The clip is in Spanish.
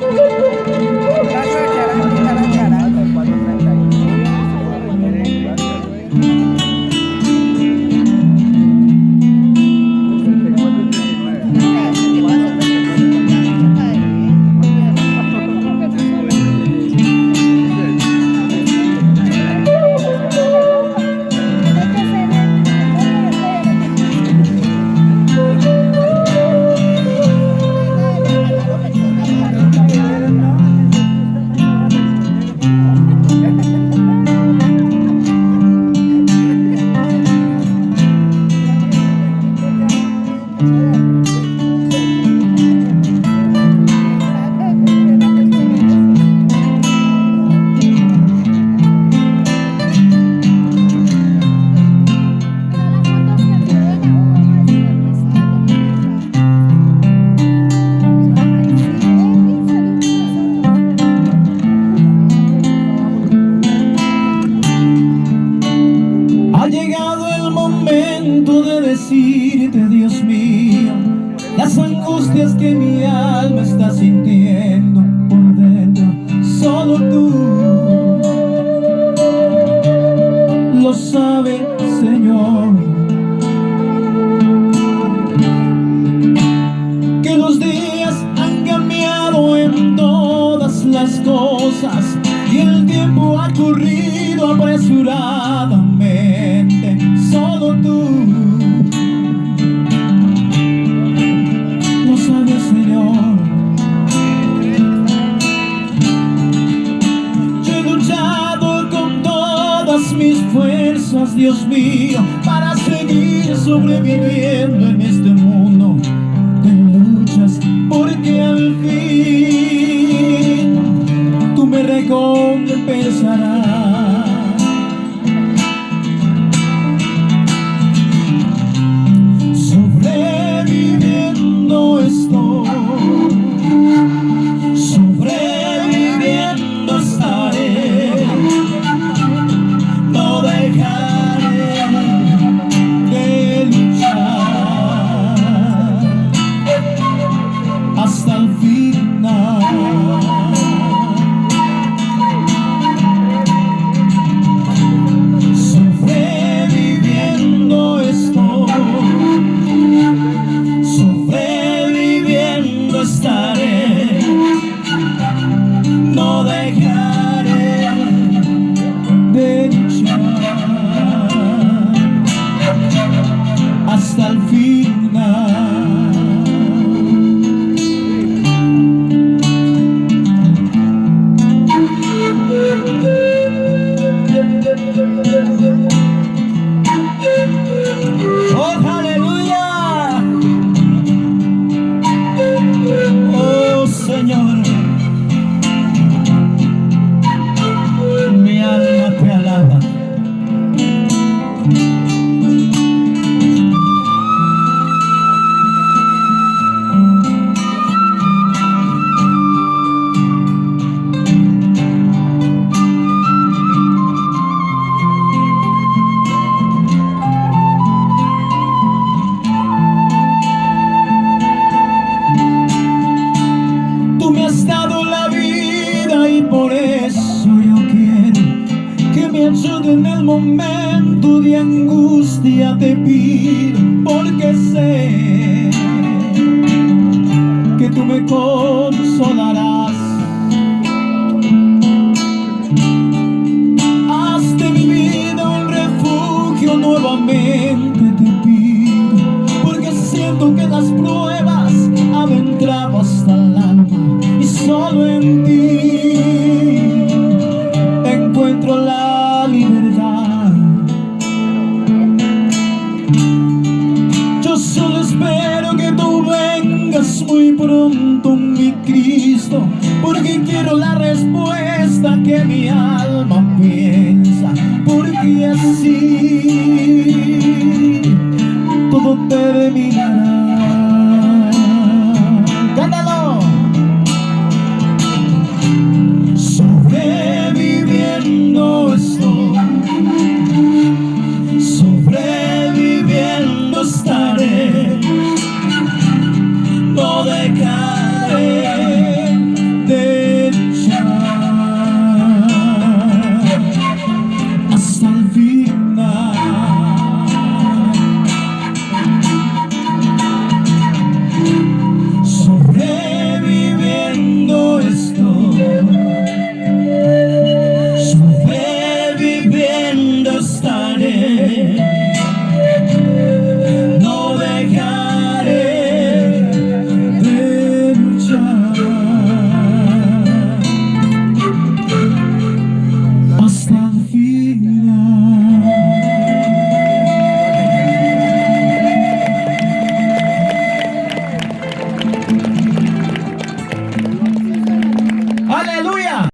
Música just give fuerzas, Dios mío, para seguir sobreviviendo en este en el momento de angustia te pido porque sé que tú me consolarás. pronto, mi Cristo, porque quiero la respuesta que mi alma piensa, porque así